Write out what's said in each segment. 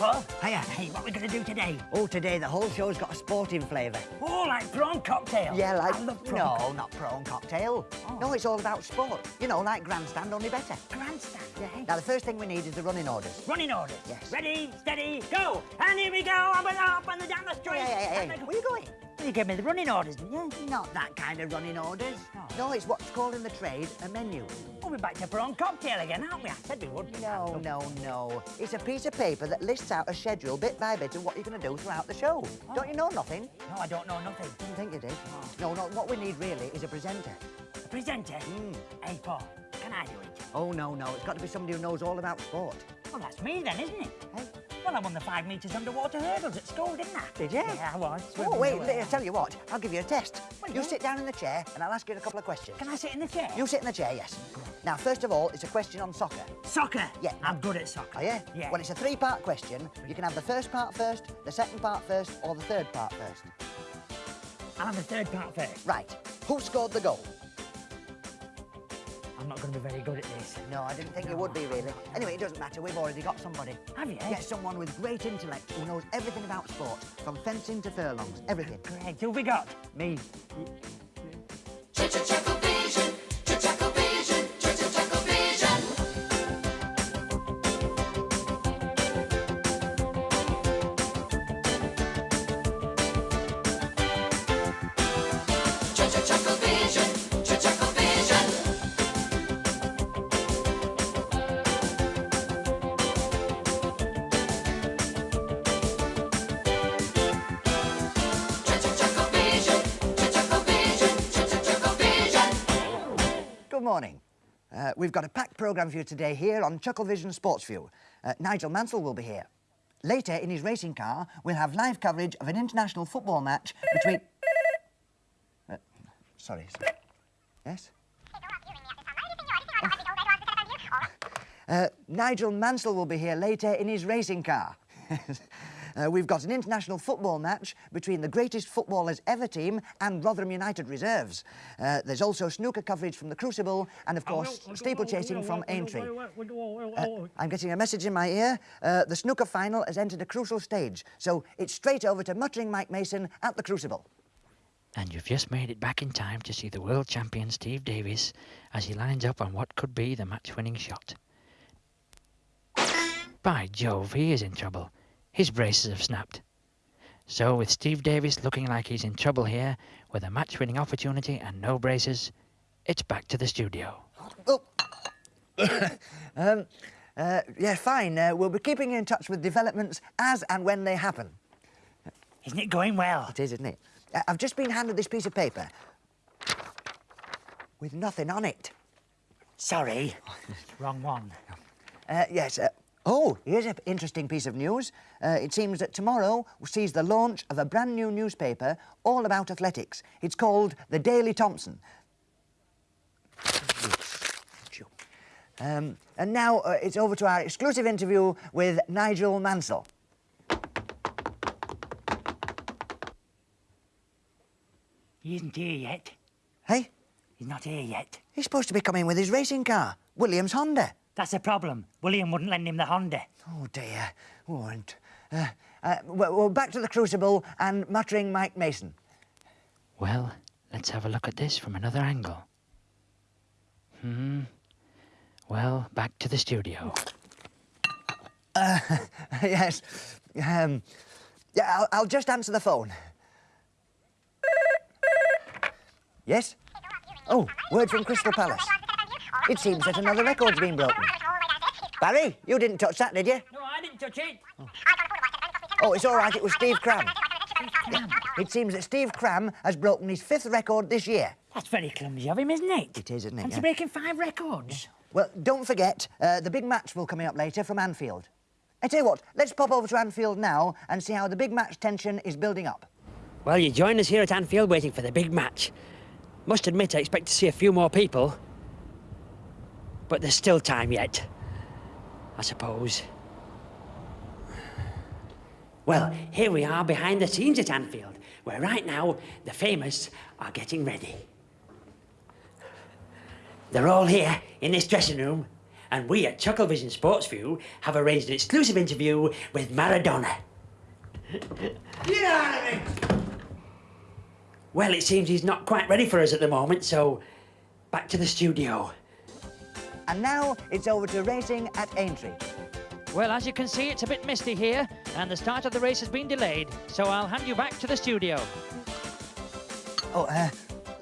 Paul. Hiya. Hey, what are we going to do today? Oh, today the whole show's got a sporting flavour. Oh, like prawn cocktail. Yeah, like... I love prawn No, not prawn cocktail. Oh. No, it's all about sport. You know, like grandstand, only better. Grandstand. Yeah. Now, the first thing we need is the running orders. Running orders. Yes. Ready, steady, go. And here we go. Up and up and down the street. Hey, hey, hey, And hey, then- where you going? You gave me the running orders, didn't you? Not that kind of running orders. No. No, it's what's called in the trade a menu. Oh, we're back to prawn cocktail again, aren't we? I said we would. No, no, no. It's a piece of paper that lists out a schedule bit by bit of what you're going to do throughout the show. Don't you know nothing? No, I don't know nothing. Didn't think you did. No, no, what we need really is a presenter. A presenter. Hmm. Hey, Paul, can I do it? Oh, no, no. It's got to be somebody who knows all about sport. Well, that's me then, isn't it? Hey? Well, I won the five metres underwater hurdles at school, didn't I? Did you? Yeah, I was. Oh, wait. I'll tell you what. I'll give you a test. Well, you yeah. sit down in the chair and I'll ask you a couple of questions. Can I sit in the chair? You sit in the chair, yes. Now, first of all, it's a question on soccer. Soccer. Yeah. I'm good at soccer. Are you? Yeah. Well, it's a three-part question. You can have the first part first, the second part first, or the third part first. I'll have the third part first. Right. Who scored the goal? I'm not going to be very good at this. No, I didn't think you would be, really. Anyway, it doesn't matter. We've already got somebody. Have you? Yes, someone with great intellect who knows everything about sport, from fencing to furlongs, everything. Great. Who have we got? Me. Good morning. Uh, we've got a packed programme for you today here on Chucklevision Sports View. Uh, Nigel Mansell will be here. Later, in his racing car, we'll have live coverage of an international football match between... Uh, sorry, sorry. Yes? Uh, Nigel Mansell will be here later in his racing car. Uh, we've got an international football match between the greatest footballers ever team and Rotherham United reserves. Uh, there's also snooker coverage from the Crucible and, of course, steeplechasing from Aintree. Uh, I'm getting a message in my ear. Uh, the snooker final has entered a crucial stage, so it's straight over to muttering Mike Mason at the Crucible. And you've just made it back in time to see the world champion Steve Davis as he lines up on what could be the match winning shot. By Jove, he is in trouble. His braces have snapped. So, with Steve Davis looking like he's in trouble here, with a match winning opportunity and no braces, it's back to the studio. Oh. um, uh, yeah, fine. Uh, we'll be keeping you in touch with developments as and when they happen. Isn't it going well? It is, isn't it? Uh, I've just been handed this piece of paper with nothing on it. Sorry. Wrong one. Uh, yes. Oh, here's an interesting piece of news. Uh, it seems that tomorrow sees the launch of a brand new newspaper all about athletics. It's called the Daily Thompson. Um, and now uh, it's over to our exclusive interview with Nigel Mansell. He isn't here yet. Hey, He's not here yet. he's supposed to be coming with his racing car, Williams Honda. That's a problem. William wouldn't lend him the Honda. Oh dear. And, uh, uh, well, well, back to the Crucible and muttering Mike Mason. Well, let's have a look at this from another angle. Hmm. Well, back to the studio. yes. Um, yeah, I'll, I'll just answer the phone. Yes? Oh, word from Crystal Palace. It seems that another record's been broken. Barry, you didn't touch that, did you? No, I didn't touch it. Oh, it's all right, it was Steve Cram. It seems that Steve Cram has broken his fifth record this year. That's very clumsy of him, isn't it? It is, isn't it? Fancy Yeah. breaking five records. Well, don't forget, uh, the big match will coming up later from Anfield. I tell you what, let's pop over to Anfield now and see how the big match tension is building up. Well, you join us here at Anfield waiting for the big match. Must admit, I expect to see a few more people. But there's still time yet. I suppose. Well, here we are behind the scenes at Anfield, where right now the famous are getting ready. They're all here in this dressing room, and we at Chucklevision Sports View have arranged an exclusive interview with Maradona. Get out of me! Well, it seems he's not quite ready for us at the moment, so back to the studio. And now it's over to racing at Aintree. Well, as you can see, it's a bit misty here, and the start of the race has been delayed, so I'll hand you back to the studio. Oh, uh,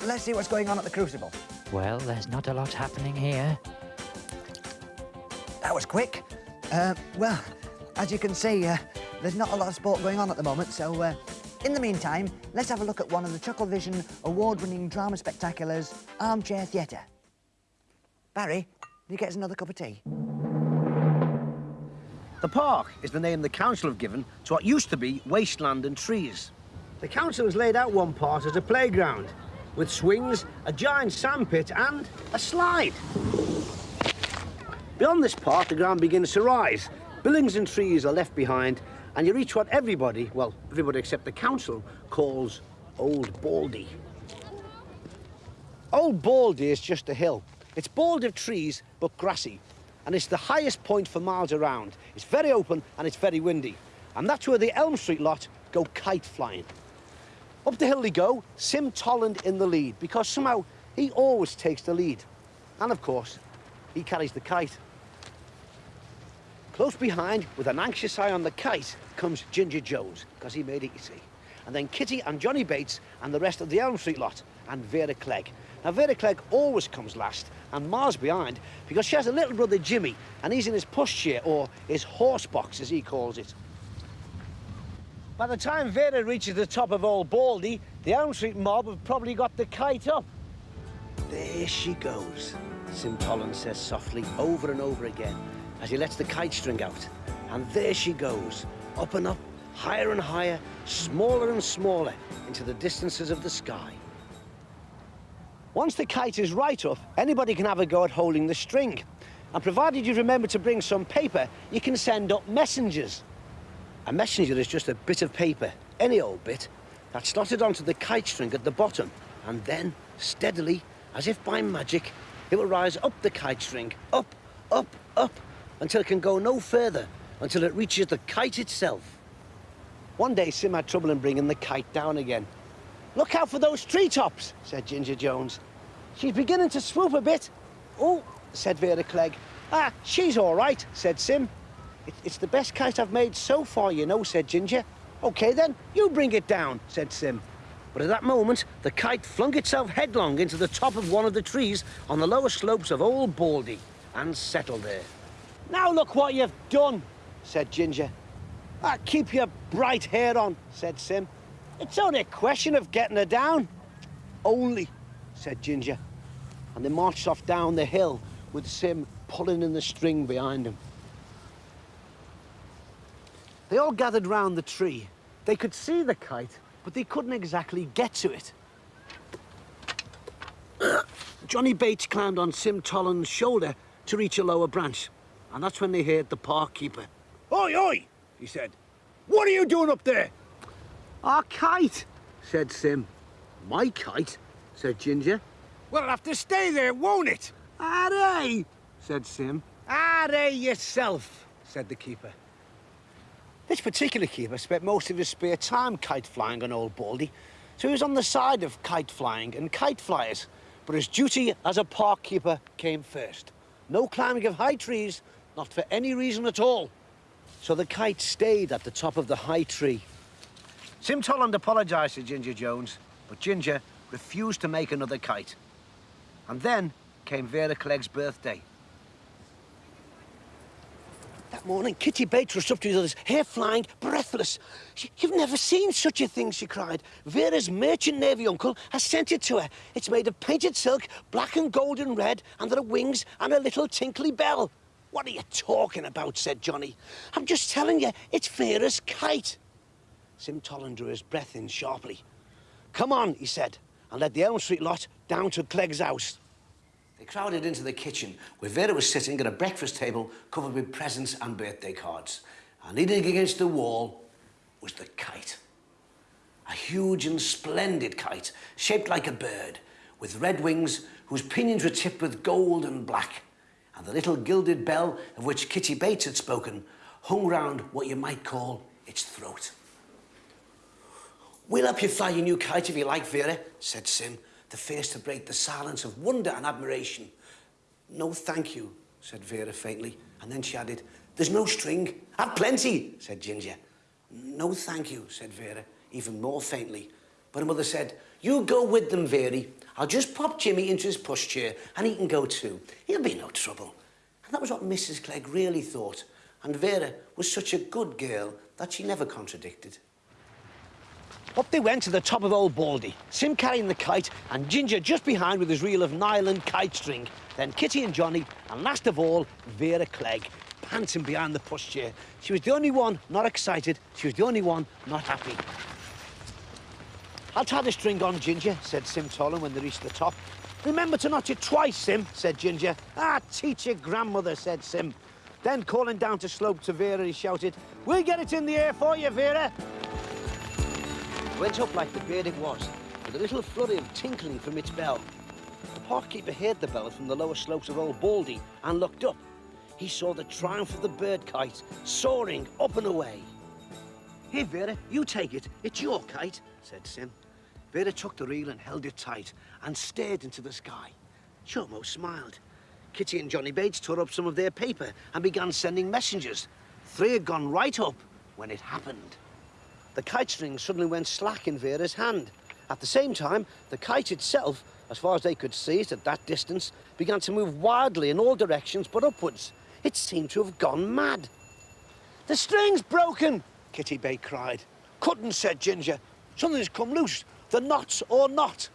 let's see what's going on at the Crucible. Well, there's not a lot happening here. That was quick. Uh, well, as you can see, uh, there's not a lot of sport going on at the moment, so uh, in the meantime, let's have a look at one of the Chucklevision award-winning drama spectaculars, Armchair Theatre. Barry, can you get us another cup of tea? The park is the name the council have given to what used to be wasteland and trees. The council has laid out one part as a playground, with swings, a giant sandpit and a slide. Beyond this part, the ground begins to rise. Buildings and trees are left behind, and you reach what everybody, well, everybody except the council, calls Old Baldy. Old Baldy is just a hill. It's bald of trees, but grassy. And it's the highest point for miles around. It's very open and it's very windy. And that's where the Elm Street lot go kite flying. Up the hill they go, Sim Tolland in the lead, because somehow he always takes the lead. And of course, he carries the kite. Close behind, with an anxious eye on the kite, comes Ginger Jones, because he made it, you see. And then Kitty and Johnny Bates and the rest of the Elm Street lot, and Vera Clegg. Now, Vera Clegg always comes last, and miles behind, because she has a little brother, Jimmy, and he's in his pushchair, or his horse box, as he calls it. By the time Vera reaches the top of Old Baldy, the Elm Street mob have probably got the kite up. There she goes, Sim Tolland says softly, over and over again, as he lets the kite string out. And there she goes, up and up, higher and higher, smaller and smaller, into the distances of the sky. Once the kite is right up, anybody can have a go at holding the string. And provided you remember to bring some paper, you can send up messengers. A messenger is just a bit of paper, any old bit, that's slotted onto the kite string at the bottom. And then, steadily, as if by magic, it will rise up the kite string, up, up, up, until it can go no further, until it reaches the kite itself. One day, Sim had trouble in bringing the kite down again. Look out for those treetops, said Ginger Jones. She's beginning to swoop a bit. Oh, said Vera Clegg. Ah, she's all right, said Sim. It, it's the best kite I've made so far, you know, said Ginger. OK, then, you bring it down, said Sim. But at that moment, the kite flung itself headlong into the top of one of the trees on the lower slopes of Old Baldy and settled there. Now look what you've done, said Ginger. Ah, keep your bright hair on, said Sim. It's only a question of getting her down. Only, said Ginger. And they marched off down the hill with Sim pulling in the string behind him. They all gathered round the tree. They could see the kite, but they couldn't exactly get to it. Johnny Bates climbed on Sim Tolland's shoulder to reach a lower branch. And that's when they heard the park keeper. Oi, oi, he said. What are you doing up there? Our kite, said Sim. My kite, said Ginger. Well, it'll have to stay there, won't it? Aye, said Sim. Aye, yourself, said the keeper. This particular keeper spent most of his spare time kite flying on Old Baldy, so he was on the side of kite flying and kite flyers. But his duty as a park keeper came first. No climbing of high trees, not for any reason at all. So the kite stayed at the top of the high tree. Sim Tolland apologised to Ginger Jones, but Ginger refused to make another kite. And then came Vera Clegg's birthday. That morning, Kitty Bates rushed up to the others, hair flying, breathless. You've never seen such a thing, she cried. Vera's merchant navy uncle has sent it to her. It's made of painted silk, black and gold and red, and there are wings and a little tinkly bell. What are you talking about, said Johnny. I'm just telling you, it's Vera's kite. Sim Tolland drew his breath in sharply. Come on, he said, and led the Elm Street lot down to Clegg's house. They crowded into the kitchen, where Vera was sitting at a breakfast table covered with presents and birthday cards. And leaning against the wall was the kite. A huge and splendid kite, shaped like a bird, with red wings whose pinions were tipped with gold and black. and the little gilded bell of which Kitty Bates had spoken hung round what you might call its throat. We'll help you fly your new kite if you like, Vera, said Sim, the face to break the silence of wonder and admiration. No, thank you, said Vera faintly, and then she added, There's no string. I've plenty, said Ginger. No, thank you, said Vera, even more faintly. But her mother said, You go with them, Vera. I'll just pop Jimmy into his pushchair and he can go too. He'll be no trouble. And that was what Mrs. Clegg really thought. And Vera was such a good girl that she never contradicted. Up they went to the top of Old Baldy, Sim carrying the kite and Ginger just behind with his reel of nylon kite string. Then Kitty and Johnny, and last of all, Vera Clegg, panting behind the pushchair. She was the only one not excited. She was the only one not happy. I'll tie the string on, Ginger, said Sim Tolland when they reached the top. Remember to notch it twice, Sim, said Ginger. Ah, teach your grandmother, said Sim. Then calling down to slope to Vera, he shouted, We'll get it in the air for you, Vera. Went up like the bird it was, with a little flurry of tinkling from its bell. The park keeper heard the bell from the lower slopes of Old Baldy and looked up. He saw the triumph of the bird kite soaring up and away. Here, Vera, you take it. It's your kite, said Sim. Vera took the reel and held it tight and stared into the sky. Almost smiled. Kitty and Johnny Bates tore up some of their paper and began sending messengers. Three had gone right up when it happened. The kite string suddenly went slack in Vera's hand. At the same time, the kite itself, as far as they could see it at that distance, began to move wildly in all directions but upwards. It seemed to have gone mad. The string's broken, Kitty Bay cried. Couldn't, said Ginger. Something's come loose. The knots or not.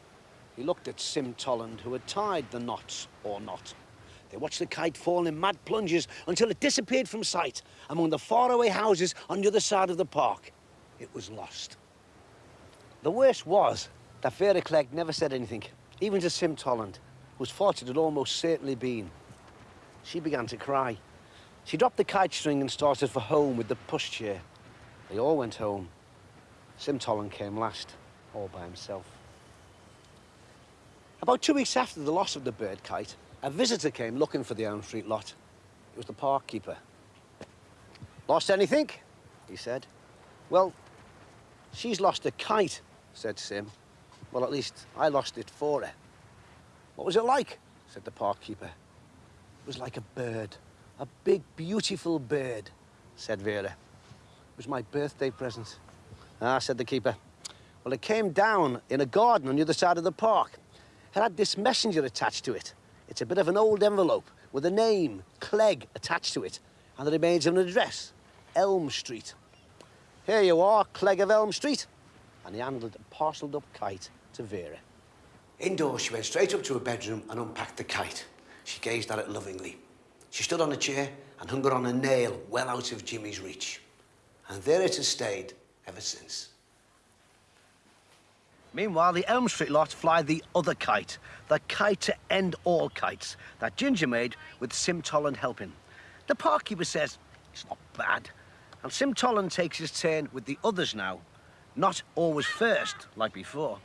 He looked at Sim Tolland, who had tied the knots or not. They watched the kite fall in mad plunges until it disappeared from sight among the faraway houses on the other side of the park. It was lost. The worst was that Vera Clegg never said anything, even to Sim Tolland, whose it had almost certainly been. She began to cry. She dropped the kite string and started for home with the pushchair. They all went home. Sim Tolland came last, all by himself. About two weeks after the loss of the bird kite, a visitor came looking for the Elm Street lot. It was the park keeper. Lost anything? he said. Well, she's lost a kite, said Sim. Well, at least I lost it for her. What was it like? said the park keeper. It was like a bird. A big, beautiful bird, said Vera. It was my birthday present. Ah, said the keeper. Well, it came down in a garden on the other side of the park. It had this messenger attached to it. It's a bit of an old envelope with a name, Clegg, attached to it, and the remains of an address, Elm Street. Here you are, Clegg of Elm Street. And he handed a parcelled up kite to Vera. Indoors, she went straight up to her bedroom and unpacked the kite. She gazed at it lovingly. She stood on a chair and hung it on a nail well out of Jimmy's reach. And there it has stayed ever since. Meanwhile, the Elm Street lot fly the other kite, the kite to end all kites that Ginger made with Sim Tolland helping. The park keeper says it's not bad, and Sim Tolland takes his turn with the others now, not always first like before.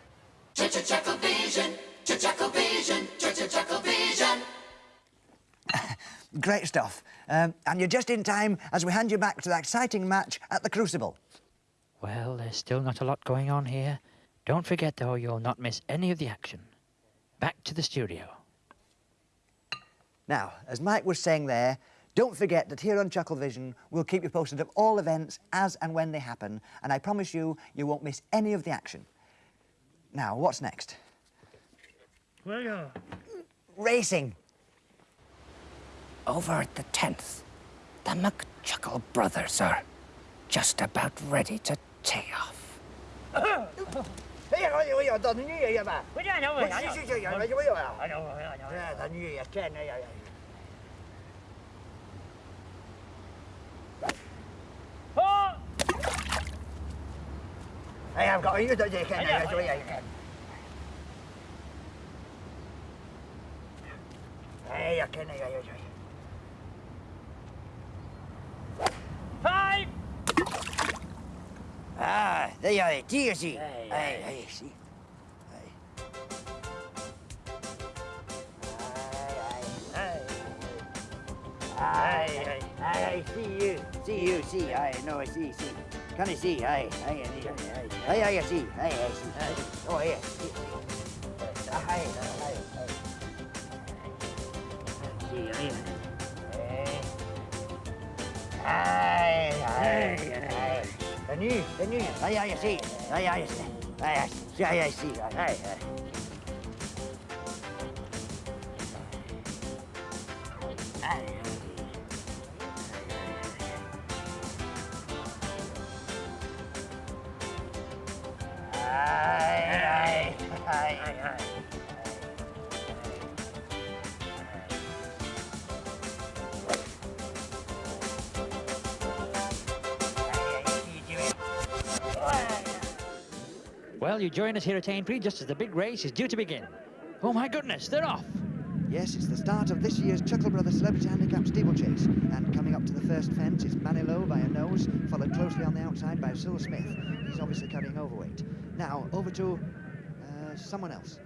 Great stuff. Um, and you're just in time as we hand you back to that exciting match at the Crucible. Well, there's still not a lot going on here. Don't forget, though, you'll not miss any of the action. Back to the studio. Now, as Mike was saying there, don't forget that here on Chucklevision, we'll keep you posted of all events as and when they happen, and I promise you, you won't miss any of the action. Now, what's next? Well, yeah. Racing. Over at the 10th, the McChuckle brothers are just about ready to tee off. Anh em gọi như vậy cái này I vậy. Hey, cái này rồi rồi. Five. Ah, đây rồi, chi gì? Hey, hey, see, I, I, I see you, see you, see, I know, I see, see. Can I see, aye, aye, aye, aye, aye, I see, aye, I see, aye. Oh, yeah, aye, aye. See, aye, aye. Aye, aye, aye. The new, the new, aye, aye, I see, aye, aye, I see, aye, I see, aye, I see, aye, aye, aye. Aye, Well, you join us here at Aintree just as the big race is due to begin. Oh my goodness, they're off! Yes, it's the start of this year's Chuckle Brothers Celebrity Handicap Steeplechase. And coming up to the first fence is Manilow by a nose, followed closely on the outside by Cyril Smith. He's obviously carrying overweight. Now, over to uh, someone else.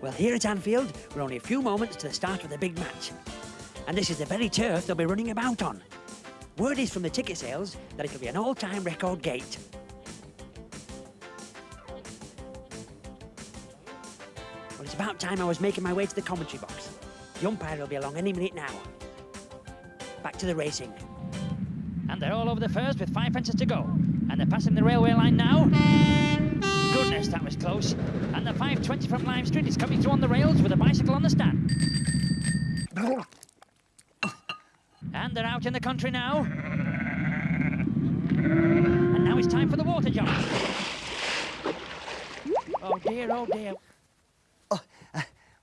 Well, here at Anfield, we're only a few moments to the start of the big match. And this is the very turf they'll be running about on. Word is from the ticket sales that it'll be an all-time record gate. It's about time I was making my way to the commentary box. The umpire will be along any minute now. Back to the racing. And they're all over the first with five fences to go. And they're passing the railway line now. Goodness, that was close. And the 520 from Lime Street is coming through on the rails with a bicycle on the stand. And they're out in the country now. And now it's time for the water jump. Oh dear, oh dear.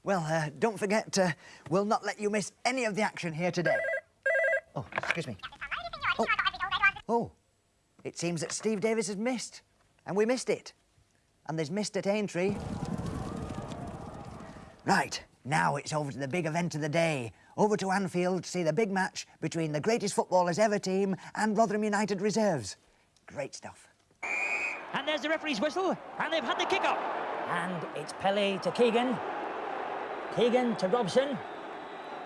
Well, uh, don't forget, uh, we'll not let you miss any of the action here today. Oh, excuse me. Oh. oh, it seems that Steve Davis has missed, and we missed it. And there's missed at Aintree. Right, now it's over to the big event of the day. Over to Anfield to see the big match between the greatest footballers ever team and Rotherham United reserves. Great stuff. And there's the referee's whistle, and they've had the kick-off. And it's Pelé to Keegan. Keegan to Robson.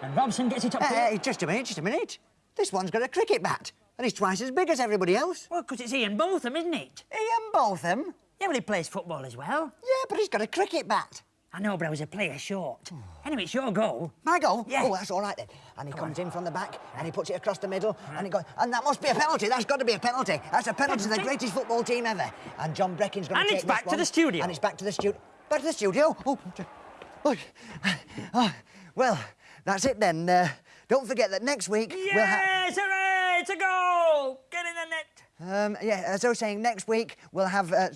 And Robson gets it up to... Hey, hey, just a minute, just a minute. This one's got a cricket bat, and he's twice as big as everybody else. Well, because it's Ian Botham, isn't it? Eh, Ian Botham? Yeah, well, he plays football as well. Yeah, but he's got a cricket bat. I know, but I was a player short. anyway, it's your goal. My goal? Yeah. Oh, that's all right then. And he comes in from the back and he puts it across the middle and he goes, and that must be a penalty. That's got to be a penalty. That's a penalty to the greatest football team ever. And John Breckin's going to take And it's back to the studio. And it's back to the studio. Back to the studio. Oh, oh, oh, well, that's it then. Uh, don't forget that next week we'll have. Yes, hooray! It's a goal! Get in the net! Um, yeah, as I was saying, next week we'll have. Uh,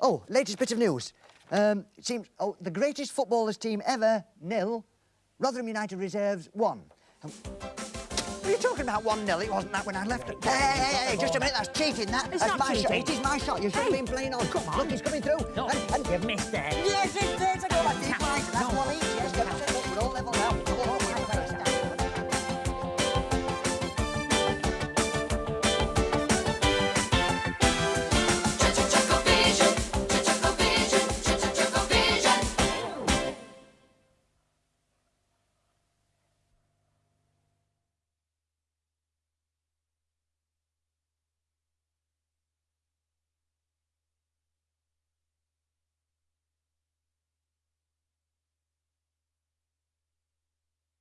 oh, latest bit of news. Um, it seems. Oh, the greatest footballers team ever, nil. Rotherham United reserves one. Um, what are you talking about? One nil. It wasn't that when I left. Hey, hey, hey, hey, just a minute. That's cheating. That. It's that's not my shot. It is my shot. You should have Hey, been playing on. come on. Look, he's coming through. No, And, and you've missed there. yes, it's there's a goal. That's it,